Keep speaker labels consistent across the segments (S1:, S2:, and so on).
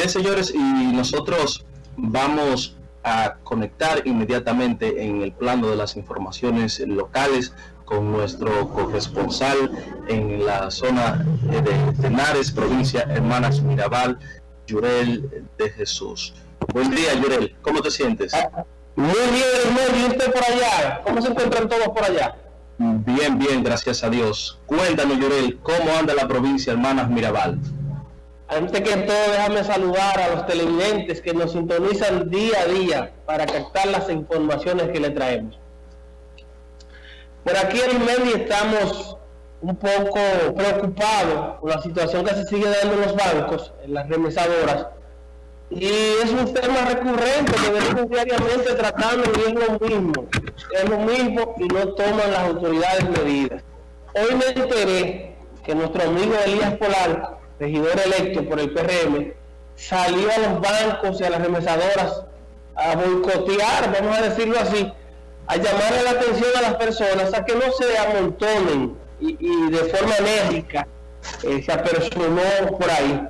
S1: Bien, señores, y nosotros vamos a conectar inmediatamente en el plano de las informaciones locales con nuestro corresponsal en la zona de Tenares, provincia Hermanas Mirabal, Yurel de Jesús. Buen día, Yurel. ¿Cómo te sientes?
S2: Muy bien, hermano. ¿Y usted por allá? ¿Cómo se encuentran todos por allá?
S1: Bien, bien, gracias a Dios. Cuéntanos, Yurel, ¿cómo anda la provincia Hermanas Mirabal?
S2: Antes que todo, déjame saludar a los televidentes que nos sintonizan día a día para captar las informaciones que le traemos. Por aquí en Meli estamos un poco preocupados por la situación que se sigue dando en los bancos, en las remesadoras, y es un tema recurrente que venimos diariamente tratando y es lo mismo, es lo mismo y no toman las autoridades medidas. Hoy me enteré que nuestro amigo Elías Polanco regidor electo por el PRM, salió a los bancos y a las remesadoras a boicotear, vamos a decirlo así, a llamarle la atención a las personas a que no se amontonen y, de forma enérgica eh, se apersonó por ahí.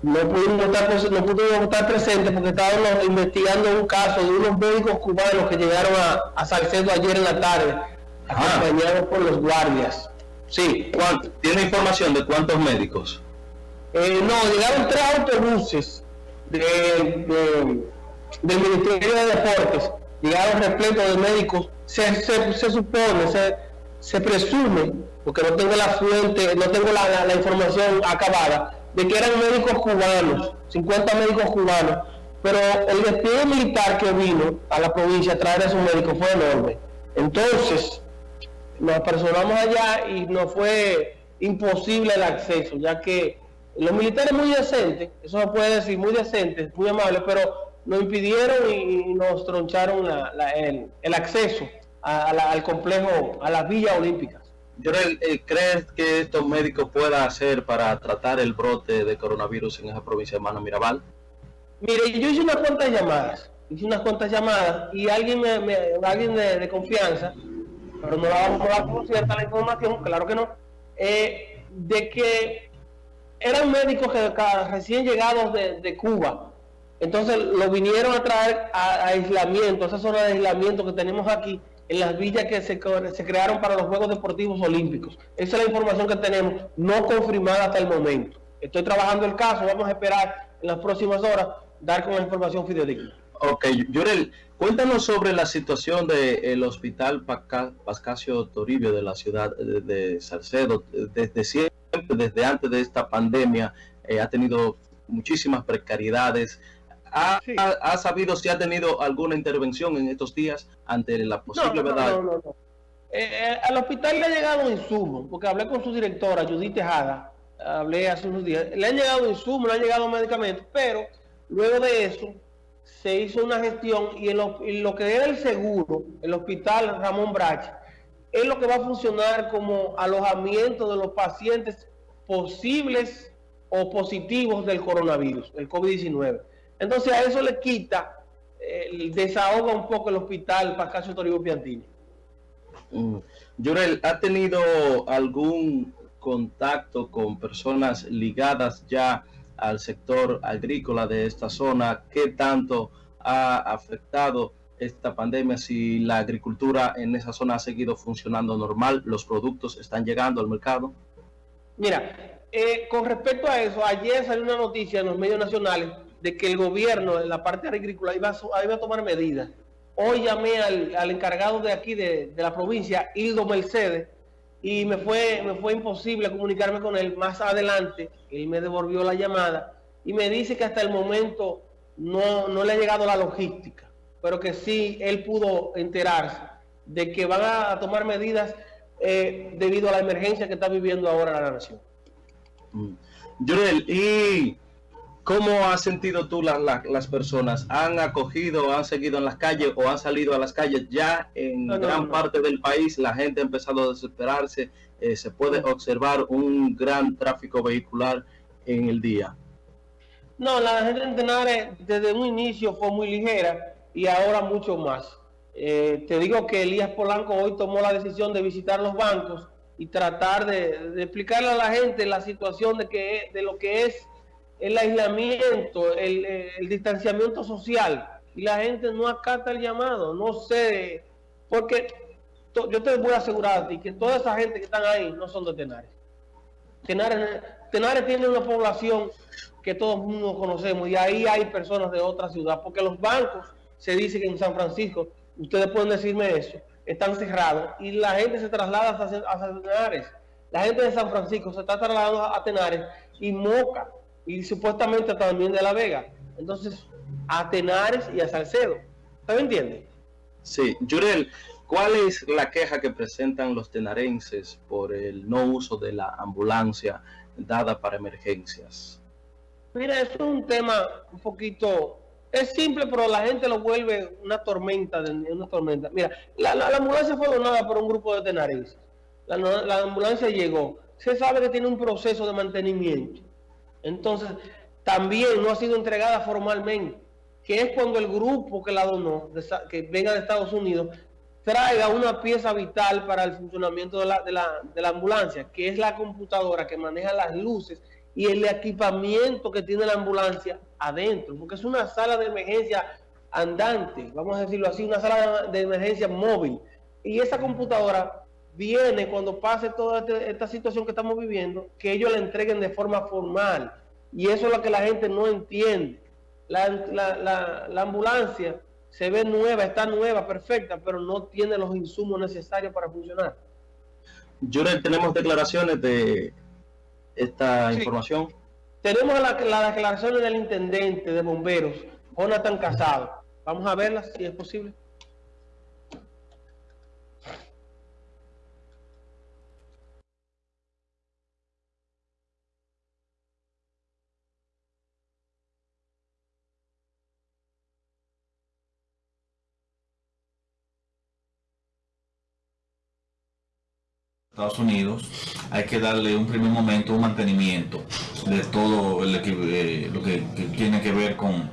S2: No pudimos, estar, no pudimos estar presentes porque estábamos investigando un caso de unos médicos cubanos que llegaron a, a Salcedo ayer en la tarde, acompañados por los guardias.
S1: Sí, ¿tiene información de cuántos médicos?
S2: Eh, no, llegaron tres autobuses de, del Ministerio de Deportes, llegaron repletos de médicos, se, se, supone, se, se, presume, porque no tengo la fuente, no tengo la, información acabada, de que eran médicos cubanos, 50 médicos cubanos, pero el despliegue militar que vino a la provincia a traer a esos médicos fue enorme. Entonces, nos personamos allá y nos fue imposible el acceso, ya que los militares muy decentes, eso se puede decir, muy decentes, muy amables, pero nos impidieron y, nos troncharon el, acceso al complejo, a las villas olímpicas.
S1: Eh, ¿crees que estos médicos puedan hacer para tratar el brote de coronavirus en esa provincia de Mano Mirabal?
S2: Mire, yo hice unas cuantas llamadas, hice unas cuantas llamadas y alguien me, alguien de, confianza, pero no la vamos a dar cierta la información, claro que no, eh, de que eran médicos que recién llegados de, Cuba. Entonces lo vinieron a traer a, aislamiento, esa zona de aislamiento que tenemos aquí, en las villas que se, se, crearon para los Juegos Deportivos Olímpicos. Esa es la información que tenemos, no confirmada hasta el momento. Estoy trabajando el caso, vamos a esperar en las próximas horas dar con la información fidedigna.
S1: Ok, Llorel, cuéntanos sobre la situación del hospital Pascasio Toribio de la ciudad de, Salcedo. Desde siempre, desde antes de esta pandemia, eh, ha tenido muchísimas precariedades. ¿Ha, sabido si ha tenido alguna intervención en estos días ante la posible verdad? No, no,
S2: eh, eh, al hospital le ha llegado insumo, porque hablé con su directora, Judith Tejada, hablé hace unos días, le han llegado insumos, le han llegado medicamentos, pero luego de eso se hizo una gestión y en lo, que era el seguro, el hospital Ramón Brach, es lo que va a funcionar como alojamiento de los pacientes posibles o positivos del coronavirus, el COVID-19. Entonces a eso le quita, eh, desahoga un poco el hospital Pascasio Toribio Piantini.
S1: Mm. ¿ha tenido algún contacto con personas ligadas ya al sector agrícola de esta zona, qué tanto ha afectado esta pandemia, si la agricultura en esa zona ha seguido funcionando normal, los productos están llegando al mercado.
S2: Mira, eh, con respecto a eso, ayer salió una noticia en los medios nacionales de que el gobierno en la parte agrícola iba a, iba a tomar medidas. Hoy llamé al, encargado de aquí de, de la provincia, Hildo Mercedes, y me fue, me fue imposible comunicarme con él. Más adelante, él me devolvió la llamada y me dice que hasta el momento no, no le ha llegado la logística, pero que sí él pudo enterarse de que van a tomar medidas eh, debido a la emergencia que está viviendo ahora la nación.
S1: Mm. y ¿Cómo has sentido tú las personas? ¿Han acogido, han seguido en las calles o han salido a las calles? Ya en gran parte del país la gente ha empezado a desesperarse. Eh, se puede observar un gran tráfico vehicular en el día.
S2: No, la gente en Tenares desde un inicio fue muy ligera y ahora mucho más. Eh, te digo que Elías Polanco hoy tomó la decisión de visitar los bancos y tratar de, explicarle a la gente la situación de, que, de lo que es el aislamiento, el, distanciamiento social, y la gente no acata el llamado, no sé, porque yo te voy a asegurar a que toda esa gente que están ahí no son de Tenares. Tenares, Tenares tiene una población que todos conocemos y ahí hay personas de otra ciudad, porque los bancos se dice que en San Francisco, ustedes pueden decirme eso, están cerrados y la gente se traslada a Tenares. La gente de San Francisco se está trasladando a Tenares y Moca y supuestamente también de La Vega. Entonces, a Tenares y a Salcedo. ¿Usted me entiende?
S1: Sí, Yurel, ¿cuál es la queja que presentan los tenarenses por el no uso de la ambulancia dada para emergencias?
S2: Mira, eso es un tema un poquito es simple, pero la gente lo vuelve una tormenta, una tormenta. Mira, la, ambulancia fue donada por un grupo de tenarenses. La, ambulancia llegó. Se sabe que tiene un proceso de mantenimiento. Entonces, también no ha sido entregada formalmente, que es cuando el grupo que la donó, que venga de Estados Unidos, traiga una pieza vital para el funcionamiento de la, de la, de la ambulancia, que es la computadora que maneja las luces y el equipamiento que tiene la ambulancia adentro, porque es una sala de emergencia andante, vamos a decirlo así, una sala de emergencia móvil. Y esa computadora viene cuando pase toda este, esta situación que estamos viviendo, que ellos la entreguen de forma formal. Y eso es lo que la gente no entiende. La, ambulancia se ve nueva, está nueva, perfecta, pero no tiene los insumos necesarios para funcionar.
S1: Jurel, tenemos declaraciones de esta información?
S2: Tenemos la, la declaración del intendente de bomberos, Jonathan Casado. Vamos a verla si es posible.
S3: Estados Unidos, hay que darle un primer momento un mantenimiento de todo eh, lo que, tiene que ver con,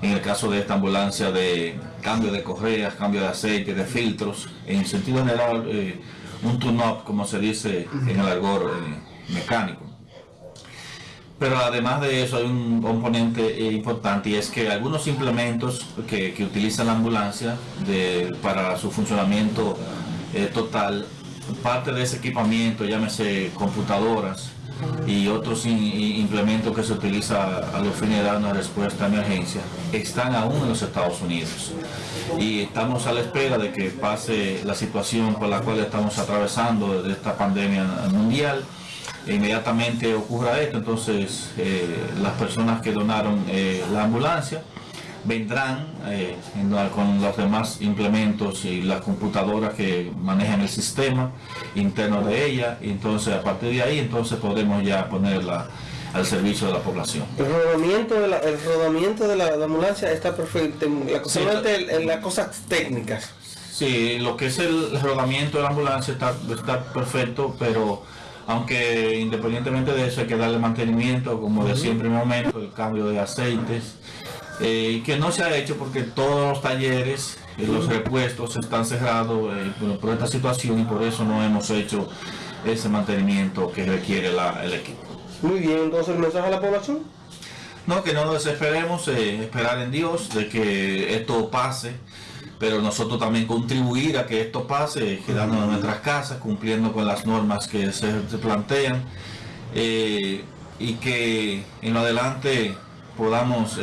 S3: en el caso de esta ambulancia, de cambio de correas, cambio de aceite, de filtros, en sentido general, eh, un tune-up, como se dice en el argor eh, mecánico. Pero además de eso hay un componente importante y es que algunos implementos que, que utiliza la ambulancia para su funcionamiento total parte de ese equipamiento, llámese computadoras y otros implementos que se utiliza a los fines de dar una respuesta a emergencia, están aún en los Estados Unidos. Y estamos a la espera de que pase la situación por la cual estamos atravesando de esta pandemia mundial. E inmediatamente ocurra esto, entonces eh, las personas que donaron eh, la ambulancia, vendrán eh, con los demás implementos y las computadoras que manejan el sistema interno de ella y entonces a partir de ahí entonces podemos ya ponerla al servicio de la población.
S2: El rodamiento de la, el rodamiento de la, ambulancia está perfecto, la, solamente en las cosas técnicas.
S3: Sí, lo que es el, rodamiento de la ambulancia está, está perfecto, pero aunque independientemente de eso hay que darle mantenimiento, como decía en primer momento, el cambio de aceites, eh, que no se ha hecho porque todos los talleres, y los repuestos están cerrados eh, por, esta situación y por eso no hemos hecho ese mantenimiento que requiere el equipo.
S2: Muy bien, entonces el mensaje a la población.
S3: No, que no nos desesperemos, eh, esperar en Dios de que esto pase, pero nosotros también contribuir a que esto pase, quedándonos en nuestras casas, cumpliendo con las normas que se, plantean y que en lo adelante podamos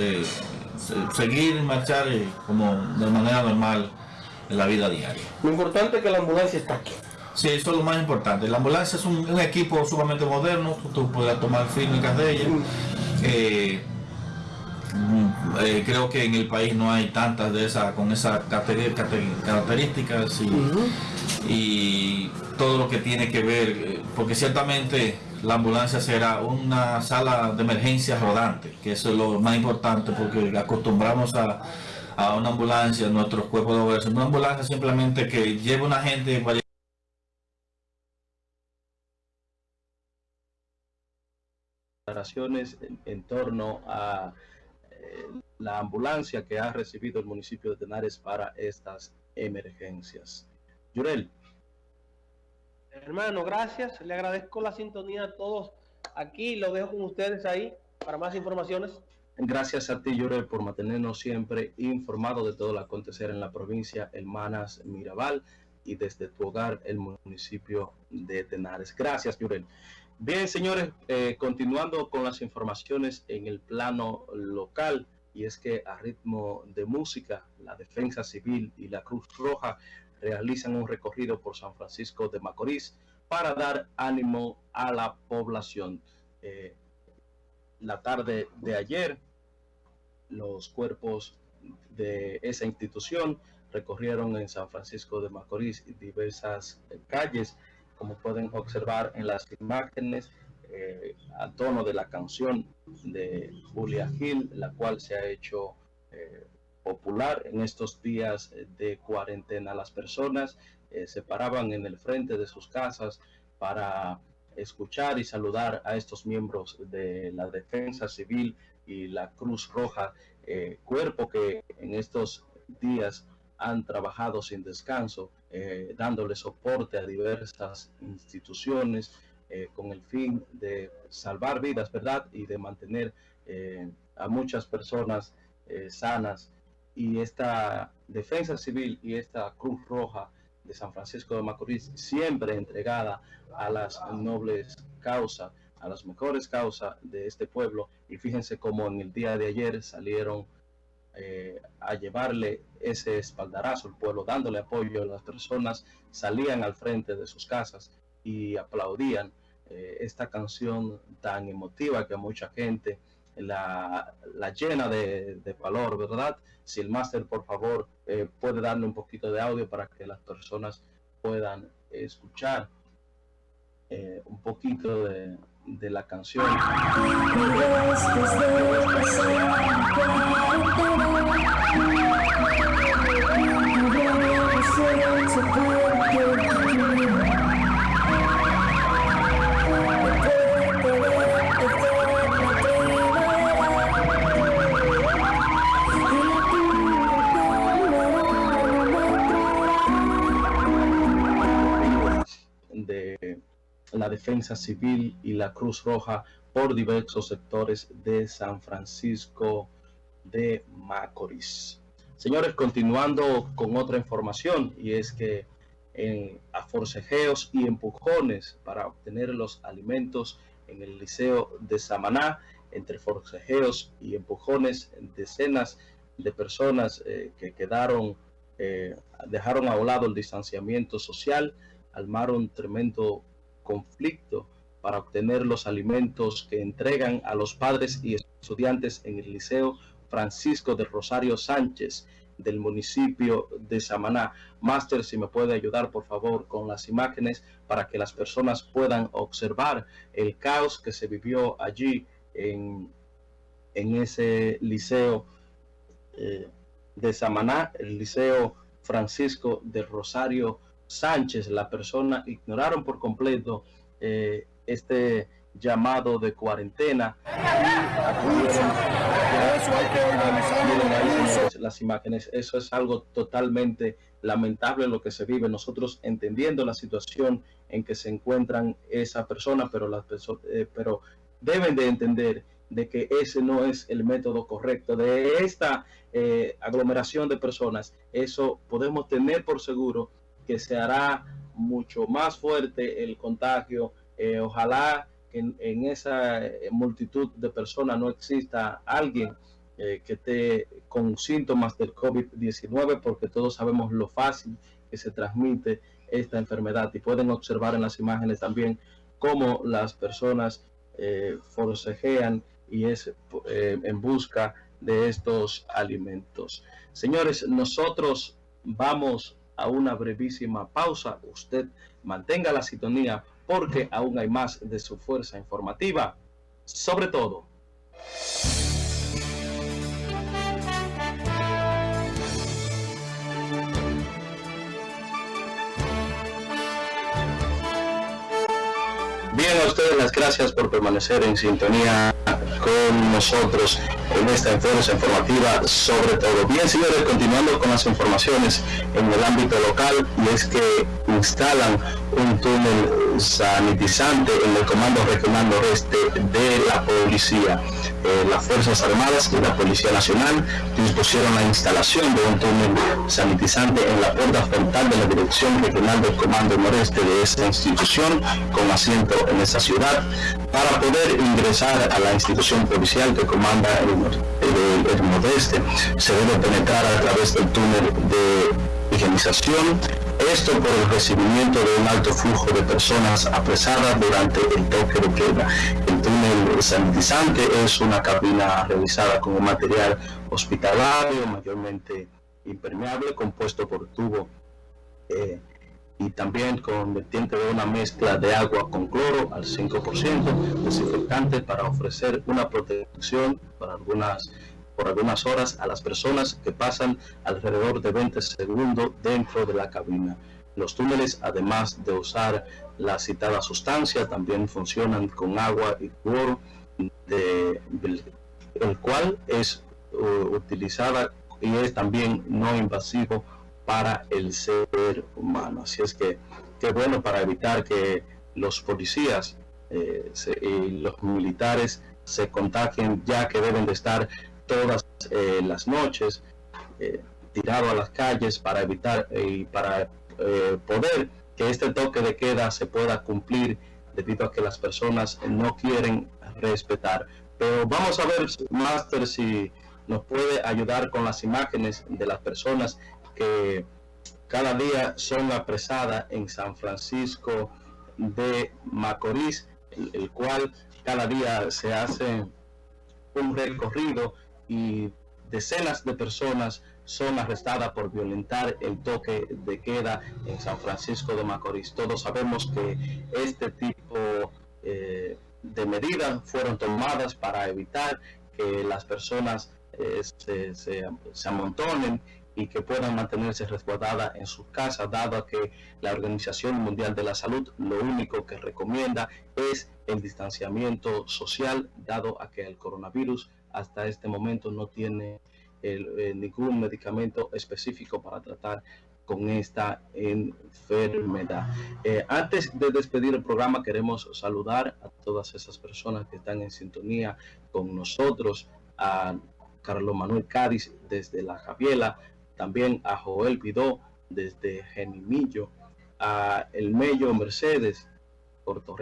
S3: seguir marchar eh, como de manera normal en la vida diaria.
S2: Lo importante es que la ambulancia está aquí.
S3: Sí, eso es lo más importante. La ambulancia es un, equipo sumamente moderno, tú puedes tomar fílmicas de ella. Eh, mm, eh, creo que en el país no hay tantas de esas con esas características y, y, todo lo que tiene que ver, porque ciertamente la ambulancia será una sala de emergencia rodante, que eso es lo más importante porque acostumbramos a, una ambulancia, nuestros cuerpos de obras, una ambulancia simplemente que lleve una gente
S1: declaraciones en, torno a eh, la ambulancia que ha recibido el municipio de Tenares para estas emergencias. Yurel.
S2: Hermano, gracias. Le agradezco la sintonía a todos aquí. Lo dejo con ustedes ahí. para más informaciones.
S1: Gracias a ti, Llorel, por mantenernos siempre informados de todo lo acontecer en la provincia Hermanas Mirabal y desde tu hogar, el municipio de Tenares. Gracias, Llorel. Bien, señores, eh, continuando con las informaciones en el plano local, y es que a ritmo de música, la Defensa Civil y la Cruz Roja realizan un recorrido por San Francisco de Macorís para dar ánimo a la población. Eh, la tarde de ayer, los cuerpos de esa institución recorrieron en San Francisco de Macorís diversas calles como pueden observar en las imágenes, eh, a tono de la canción de Julia Gil, la cual se ha hecho en estos días de cuarentena. Las personas eh, se paraban en el frente de sus casas para escuchar y saludar a estos miembros de la Defensa Civil y la Cruz Roja, cuerpo que en estos días han trabajado sin descanso, eh, dándole soporte a diversas instituciones eh, con el fin de salvar vidas, ¿verdad? Y de mantener eh, a muchas personas sanas. Y esta defensa civil y esta Cruz Roja de San Francisco de Macorís, siempre entregada a las nobles causas, a las mejores causas de este pueblo. Y fíjense cómo en el día de ayer salieron eh, a llevarle ese espaldarazo al pueblo, dándole apoyo. Las personas salían al frente de sus casas y aplaudían eh, esta canción tan emotiva que a mucha gente la, llena de, valor, ¿verdad? Si el máster, por favor, eh, puede darle un poquito de audio para que las personas puedan escuchar un poquito de, de la canción. La Defensa Civil y la Cruz Roja por diversos sectores de San Francisco de Macorís. Señores, continuando con otra información y es que en, a forcejeos y empujones para obtener los alimentos en el Liceo de Samaná, entre forcejeos y empujones, decenas de personas eh, que quedaron, eh, dejaron a un lado el distanciamiento social, armaron tremendo conflicto para obtener los alimentos que entregan a los padres y estudiantes en el Liceo Francisco de Rosario Sánchez del municipio de Samaná. Máster, si me puede ayudar por favor con las imágenes para que las personas puedan observar el caos que se vivió allí en, en ese liceo eh, de Samaná, el liceo Francisco de Rosario Sánchez, la persona, ignoraron por completo eh, este llamado de cuarentena. las imágenes. Eso es algo totalmente lamentable lo que se vive. Nosotros entendiendo la situación en que se encuentran esa persona, pero las personas, eh, pero deben de entender de que ese no es el método correcto de esta eh, aglomeración de personas. Eso podemos tener por seguro que se hará mucho más fuerte el contagio. Eh, ojalá que en, esa eh, multitud de personas no exista alguien eh, que esté con síntomas del COVID-19, porque todos sabemos lo fácil que se transmite esta enfermedad y pueden observar en las imágenes también cómo las personas forcejean y es en busca de estos alimentos. Señores, nosotros vamos a una brevísima pausa. Usted mantenga la sintonía porque aún hay más de su fuerza informativa. Sobre todo. Bien, a ustedes las gracias por permanecer en sintonía con nosotros en esta informativa sobre todo. Bien, señores, continuando con las informaciones en el ámbito local, y es que instalan un túnel sanitizante en el Comando Regional Noreste de la Policía. Eh, las Fuerzas Armadas y la Policía Nacional dispusieron la instalación de un túnel sanitizante en la puerta frontal de la Dirección Regional del Comando Noreste de esta institución, con asiento en esa ciudad, para poder ingresar a la institución policial que comanda el, el, Nordeste. Se debe penetrar a través del túnel de higienización esto por el recibimiento de un alto flujo de personas apresadas durante el toque de queda. El túnel sanitizante es una cabina realizada con un material hospitalario mayormente impermeable compuesto por tubo eh, y también con vertiente de una mezcla de agua con cloro al 5% desinfectante para ofrecer una protección para algunas por algunas horas a las personas que pasan alrededor de 20 segundos dentro de la cabina. Los túneles, además de usar la citada sustancia, también funcionan con agua y cloro, el cual es uh, utilizada y es también no invasivo para el ser humano. Así es que qué bueno para evitar que los policías eh, y los militares se contagien ya que deben de estar todas eh, las noches eh, tirado a las calles para evitar eh, y para poder que este toque de queda se pueda cumplir debido a que las personas no quieren respetar. Pero vamos a ver, Master, si nos puede ayudar con las imágenes de las personas que cada día son apresadas en San Francisco de Macorís, el cual cada día se hace un recorrido y decenas de personas son arrestadas por violentar el toque de queda en San Francisco de Macorís. Todos sabemos que este tipo eh, de medidas fueron tomadas para evitar que las personas eh, se, se, amontonen y que puedan mantenerse resguardadas en sus casas, dado que la Organización Mundial de la Salud lo único que recomienda es el distanciamiento social, dado a que el coronavirus hasta este momento no tiene eh, ningún medicamento específico para tratar con esta enfermedad. Eh, antes de despedir el programa, queremos saludar a todas esas personas que están en sintonía con nosotros, a Carlos Manuel Cádiz desde La Javiela, también a Joel Vidó desde Genimillo, a El Mello Mercedes, Puerto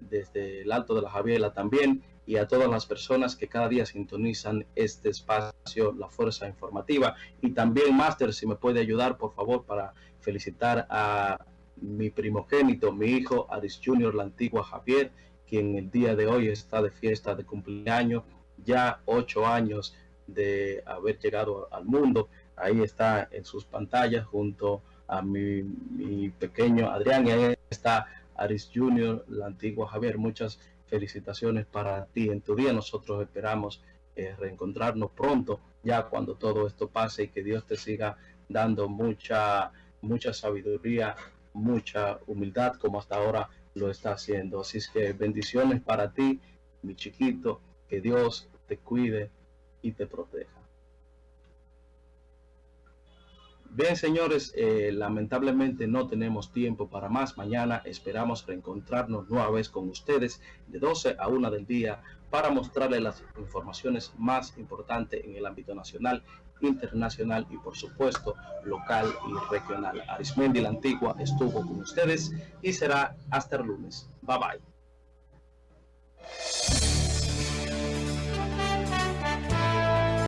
S1: desde el Alto de La Javiela también, y a todas las personas que cada día sintonizan este espacio, la Fuerza Informativa. Y también, Máster, si me puede ayudar, por favor, para felicitar a mi primogénito, mi hijo Aris Junior, la antigua Javier, quien el día de hoy está de fiesta de cumpleaños, ya ocho años de haber llegado al mundo. Ahí está en sus pantallas junto a mi, pequeño Adrián y ahí está Aris Junior, la antigua Javier. Muchas felicitaciones para ti en tu día. Nosotros esperamos eh, reencontrarnos pronto, ya cuando todo esto pase y que Dios te siga dando mucha, mucha sabiduría, mucha humildad como hasta ahora lo está haciendo. Así es que bendiciones para ti, mi chiquito, que Dios te cuide y te proteja. Bien, señores, eh, lamentablemente no tenemos tiempo para más. Mañana esperamos reencontrarnos nueva vez con ustedes de 12 a 1 del día para mostrarles las informaciones más importantes en el ámbito nacional, internacional y por supuesto local y regional. Arismendi la Antigua estuvo con ustedes y será hasta el lunes. Bye bye.